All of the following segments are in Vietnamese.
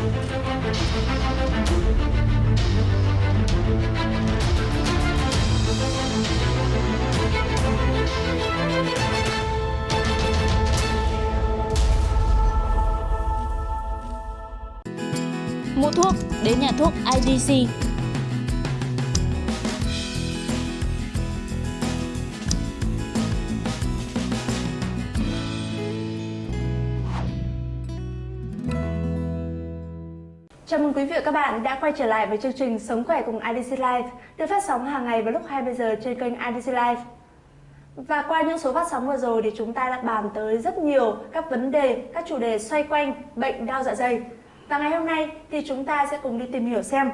Mua thuốc đến nhà thuốc IDC. Mừng quý vị và các bạn đã quay trở lại với chương trình Sống khỏe cùng IDC Life được phát sóng hàng ngày vào lúc 20 giờ trên kênh IDC Life. Và qua những số phát sóng vừa rồi thì chúng ta đã bàn tới rất nhiều các vấn đề, các chủ đề xoay quanh bệnh đau dạ dày. Và ngày hôm nay thì chúng ta sẽ cùng đi tìm hiểu xem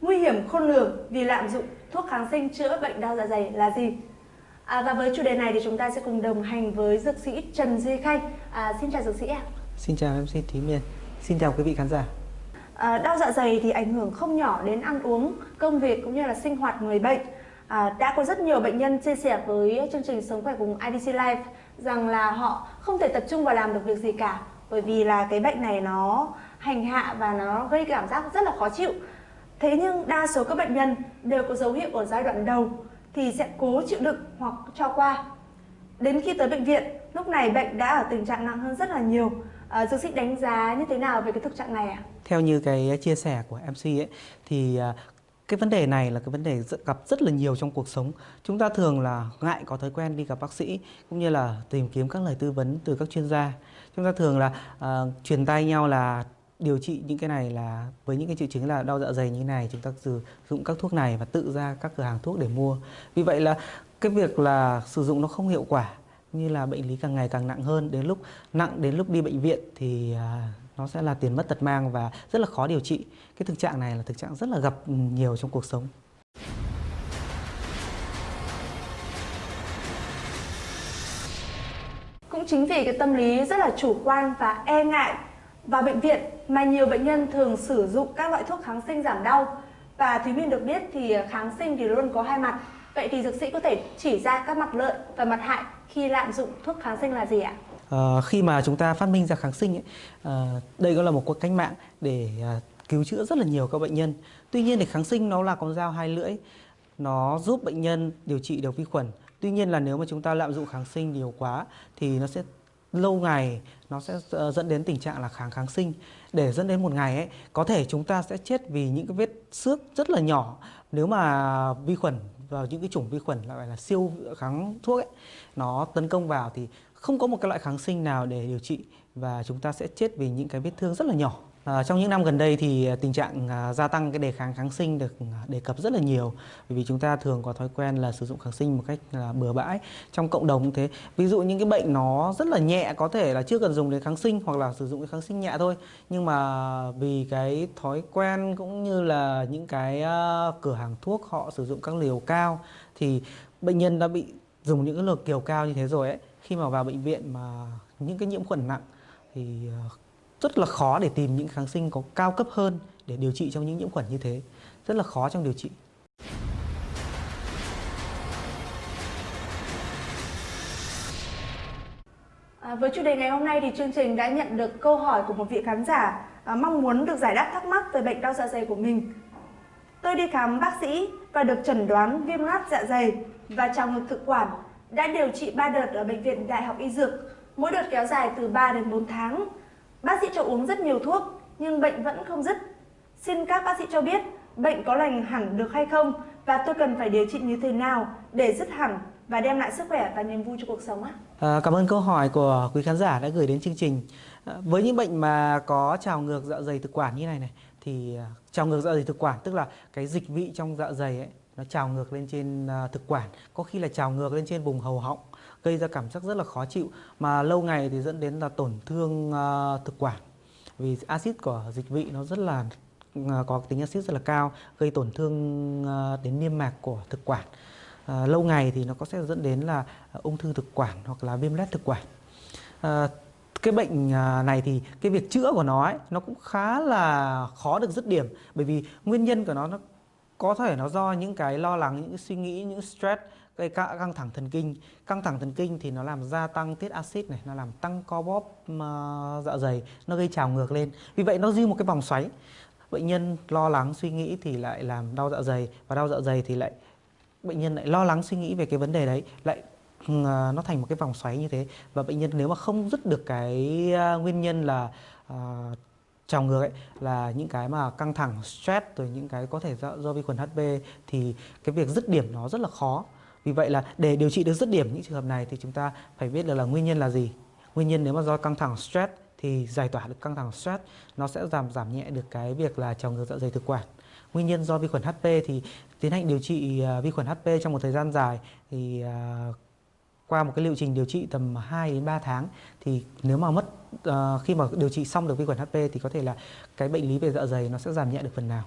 nguy hiểm khôn lường vì lạm dụng thuốc kháng sinh chữa bệnh đau dạ dày là gì. À, và với chủ đề này thì chúng ta sẽ cùng đồng hành với dược sĩ Trần Duy Khanh. À, xin chào dược sĩ ạ. Xin chào MC Thúy Miền. Xin chào quý vị khán giả. À, đau dạ dày thì ảnh hưởng không nhỏ đến ăn uống, công việc cũng như là sinh hoạt người bệnh. À, đã có rất nhiều bệnh nhân chia sẻ với chương trình Sống khỏe cùng IDC Life rằng là họ không thể tập trung vào làm được việc gì cả bởi vì là cái bệnh này nó hành hạ và nó gây cảm giác rất là khó chịu. Thế nhưng đa số các bệnh nhân đều có dấu hiệu ở giai đoạn đầu thì sẽ cố chịu đựng hoặc cho qua. Đến khi tới bệnh viện, lúc này bệnh đã ở tình trạng nặng hơn rất là nhiều. À, dược sĩ đánh giá như thế nào về cái thực trạng này ạ? À? Theo như cái chia sẻ của MC ấy thì à, cái vấn đề này là cái vấn đề gặp rất là nhiều trong cuộc sống. Chúng ta thường là ngại có thói quen đi gặp bác sĩ cũng như là tìm kiếm các lời tư vấn từ các chuyên gia. Chúng ta thường là uh, truyền tay nhau là điều trị những cái này là với những cái triệu chứng là đau dạ dày như thế này chúng ta sử dụng các thuốc này và tự ra các cửa hàng thuốc để mua. Vì vậy là cái việc là sử dụng nó không hiệu quả như là bệnh lý càng ngày càng nặng hơn, đến lúc nặng đến lúc đi bệnh viện thì à, nó sẽ là tiền mất tật mang và rất là khó điều trị. Cái thực trạng này là thực trạng rất là gặp nhiều trong cuộc sống. Cũng chính vì cái tâm lý rất là chủ quan và e ngại vào bệnh viện mà nhiều bệnh nhân thường sử dụng các loại thuốc kháng sinh giảm đau. Và Thúy Minh được biết thì à, kháng sinh thì luôn có hai mặt. Vậy thì dược sĩ có thể chỉ ra các mặt lợi và mặt hại khi lạm dụng thuốc kháng sinh là gì ạ? À, khi mà chúng ta phát minh ra kháng sinh ấy, à, đây cũng là một cuộc cách mạng để à, cứu chữa rất là nhiều các bệnh nhân. Tuy nhiên thì kháng sinh nó là con dao hai lưỡi, nó giúp bệnh nhân điều trị được vi khuẩn. Tuy nhiên là nếu mà chúng ta lạm dụng kháng sinh nhiều quá thì nó sẽ lâu ngày nó sẽ ờ, dẫn đến tình trạng là kháng kháng sinh để dẫn đến một ngày ấy có thể chúng ta sẽ chết vì những cái vết xước rất là nhỏ. Nếu mà vi khuẩn vào những cái chủng vi khuẩn gọi là siêu kháng thuốc ấy, nó tấn công vào thì không có một cái loại kháng sinh nào để điều trị và chúng ta sẽ chết vì những cái vết thương rất là nhỏ. À, trong những năm gần đây thì ờ, tình trạng à, gia tăng cái đề kháng kháng sinh được à, đề cập rất là nhiều. Bởi vì chúng ta thường có thói quen là sử dụng kháng sinh một cách à, bừa bãi trong cộng đồng cũng thế. Ví dụ những cái bệnh nó rất là nhẹ có thể là chưa cần dùng đến kháng sinh hoặc là sử dụng cái kháng sinh nhẹ thôi. Nhưng mà vì cái thói quen cũng như là những cái à, cửa hàng thuốc họ sử dụng các liều cao thì bệnh nhân đã bị dùng những cái liều kiều cao như thế rồi ấy. Khi mà vào bệnh viện mà những cái nhiễm khuẩn nặng thì rất là khó để tìm những kháng sinh có cao cấp hơn để điều trị trong những nhiễm khuẩn như thế. Rất là khó trong điều trị. À, với chủ đề ngày hôm nay thì chương trình đã nhận được câu hỏi của một vị khán giả à, mong muốn được giải đáp thắc mắc về bệnh đau dạ dày của mình. Tôi đi khám bác sĩ và được chẩn đoán viêm loát dạ dày và trào ngược thực quản. Đã điều trị 3 đợt ở bệnh viện Đại học Y Dược, mỗi đợt kéo dài từ 3 đến 4 tháng. Bác sĩ cho uống rất nhiều thuốc nhưng bệnh vẫn không dứt. Xin các bác sĩ cho biết bệnh có lành hẳn được hay không và tôi cần phải điều trị như thế nào để dứt hẳn và đem lại sức khỏe và niềm vui cho cuộc sống ạ? À, cảm ơn câu hỏi của quý khán giả đã gửi đến chương trình. À, với những bệnh mà có trào ngược dạ dày thực quản như này này thì à, trào ngược dạ dày thực quản tức là cái dịch vị trong dạ dày ấy nó trào ngược lên trên à, thực quản, có khi là trào ngược lên trên vùng hầu họng gây ra cảm giác rất là khó chịu mà lâu ngày thì dẫn đến là tổn thương uh, thực quản. Vì axit của dịch vị nó rất là uh, có tính axit rất là cao gây tổn thương uh, đến niêm mạc của thực quản. Uh, lâu ngày thì nó có sẽ dẫn đến là uh, ung thư thực quản hoặc là viêm loét thực quản. Uh, cái bệnh này thì cái việc chữa của nó ấy, nó cũng khá là khó được dứt điểm. Bởi vì nguyên nhân của nó nó có thể nó do những cái lo lắng, những cái suy nghĩ, những stress gây căng thẳng thần kinh. Căng thẳng thần kinh thì nó làm gia tăng tiết axit này, nó làm tăng co bóp dạ dày, nó gây trào ngược lên. Vì vậy nó duy một cái vòng xoáy. Bệnh nhân lo lắng suy nghĩ thì lại làm đau dạ dày và đau dạ dày thì lại bệnh nhân lại lo lắng suy nghĩ về cái vấn đề đấy lại ừ, à, nó thành một cái vòng xoáy như thế và bệnh nhân nếu mà không dứt được cái à, nguyên nhân là uh, trào ngược ấy là những cái mà căng thẳng stress rồi những cái có thể do, do vi khuẩn HB thì cái việc dứt điểm nó rất là khó vì vậy là để điều trị được dứt điểm những trường hợp này thì chúng ta phải biết được là nguyên nhân là gì nguyên nhân nếu mà do căng thẳng stress thì giải tỏa được căng thẳng stress nó sẽ giảm giảm nhẹ được cái việc là trào ngược dạ dày thực quản nguyên nhân do vi khuẩn HP thì tiến hành điều trị à, vi khuẩn HP trong một thời gian dài thì à, qua một cái liệu trình điều trị tầm 2 đến 3 tháng thì nếu mà mất uh, khi mà điều trị xong được vi khuẩn HP thì có thể là cái bệnh lý về dạ dày nó sẽ giảm nhẹ được phần nào.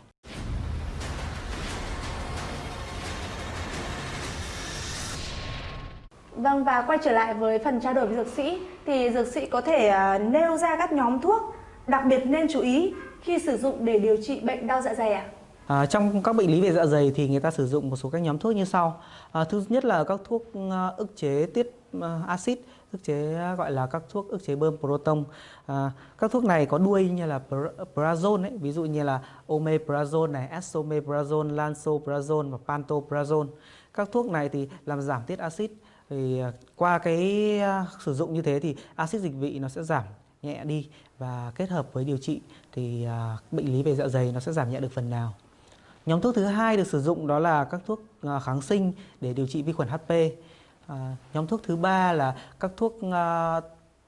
Vâng và quay trở lại với phần trao đổi với dược sĩ thì dược sĩ có thể uh, nêu ra các nhóm thuốc đặc biệt nên chú ý khi sử dụng để điều trị bệnh đau dạ dày ạ? À, trong các bệnh lý về dạ dày thì người ta sử dụng một số các nhóm thuốc như sau. À, thứ nhất là các thuốc uh, ức chế tiết uh, axit, ức chế uh, gọi là các thuốc ức chế bơm proton. À, các thuốc này có đuôi như là prazone ấy, ví dụ như là omeprazone này, esomeprazone, lansoprazone và pantoprazone. Các thuốc này thì làm giảm tiết axit thì à, qua cái à, sử dụng như thế thì axit dịch vị nó sẽ giảm nhẹ đi và kết hợp với điều trị thì à, bệnh lý về dạ dày nó sẽ giảm nhẹ được phần nào. Nhóm thuốc thứ hai được sử dụng đó là các thuốc kháng sinh để điều trị vi khuẩn HP. À, nhóm thuốc thứ ba là các thuốc à,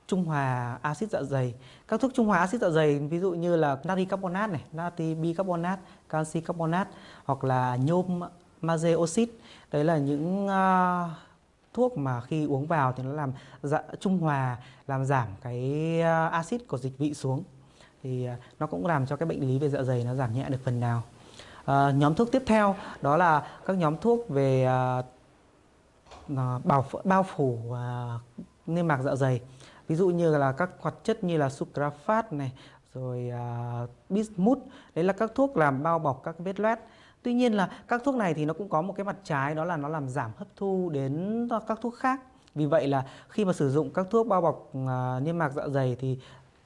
trung hòa axit dạ dày. Các thuốc trung hòa axit dạ dày ví dụ như là natri carbonate này, natri bicarbonate, canxi carbonate hoặc là nhôm magie oxit. Đấy là những à, thuốc mà khi uống vào thì nó làm dạ, trung hòa làm giảm cái à, axit của dịch vị xuống thì à, nó cũng làm cho cái bệnh lý về dạ dày nó giảm nhẹ được phần nào. À, nhóm thuốc tiếp theo đó là các nhóm thuốc về à, à bảo bao phủ à, niêm mạc dạ dày. Ví dụ như là các hoạt chất như là sucralfate này, rồi à, bismuth, đấy là các thuốc làm bao bọc các vết loét. Tuy nhiên là các thuốc này thì nó cũng có một cái mặt trái đó là nó làm giảm hấp thu đến các thuốc khác. Vì vậy là khi mà sử dụng các thuốc bao bọc à, niêm mạc dạ dày thì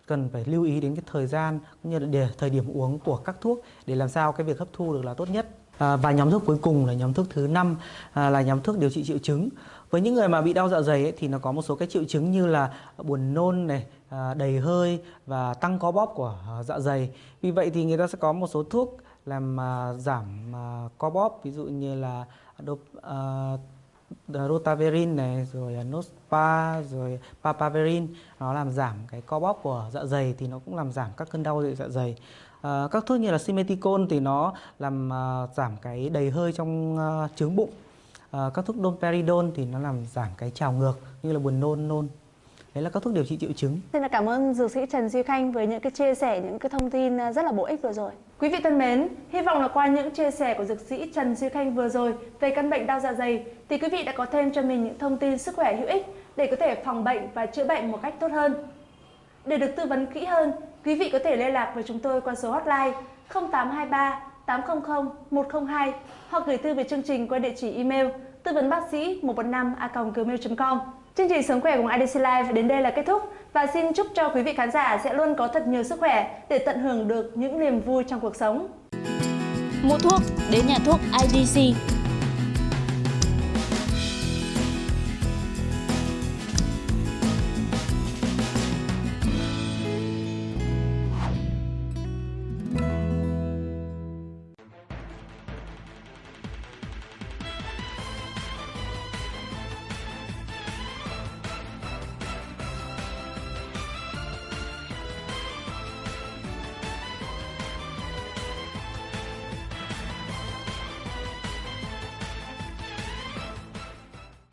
cần phải lưu ý đến cái thời gian cũng như là để, thời điểm uống của các thuốc để làm sao cái việc hấp thu được là tốt nhất. À, và nhóm thuốc cuối cùng là nhóm thuốc thứ năm à, là nhóm thuốc điều trị triệu chứng. Với những người mà bị đau dạ dày ấy, thì nó có một số cái triệu chứng như là buồn nôn này, à, đầy hơi và tăng co bóp của à, dạ dày. Vì vậy thì người ta sẽ có một số thuốc làm à, giảm à, co bóp ví dụ như là đô, à, rotaverin này rồi nospa rồi papaverin nó làm giảm cái co bóp của dạ dày thì nó cũng làm giảm các cơn đau dạ, dạ dày. À, các thuốc như là simeticone thì nó làm à, giảm cái đầy hơi trong à, trướng bụng. À, các thuốc domperidone thì nó làm giảm cái trào ngược như là buồn nôn nôn đấy là các thuốc điều trị triệu chứng Xin cảm ơn dược sĩ Trần Duy Khanh với những cái chia sẻ, những cái thông tin à, rất là bổ ích vừa rồi. Quý vị thân mến, hy vọng là qua những chia sẻ của dược sĩ Trần Duy Khanh vừa rồi về căn bệnh đau dạ dày thì quý vị đã có thêm cho mình những thông tin sức khỏe hữu ích để có thể phòng bệnh và chữa bệnh một cách tốt hơn. Để được tư vấn kỹ hơn, quý vị có thể liên lạc với chúng tôi qua số hotline 0823 800 102 hoặc gửi thư về chương trình qua địa chỉ email tư vấn bác sĩ 115 a gmail.com. Chương trình Sống khỏe cùng IDC Live đến đây là kết thúc và xin chúc cho quý vị khán giả sẽ luôn có thật nhiều sức khỏe để tận hưởng được những niềm vui trong cuộc sống. Mua thuốc, đến nhà thuốc IDC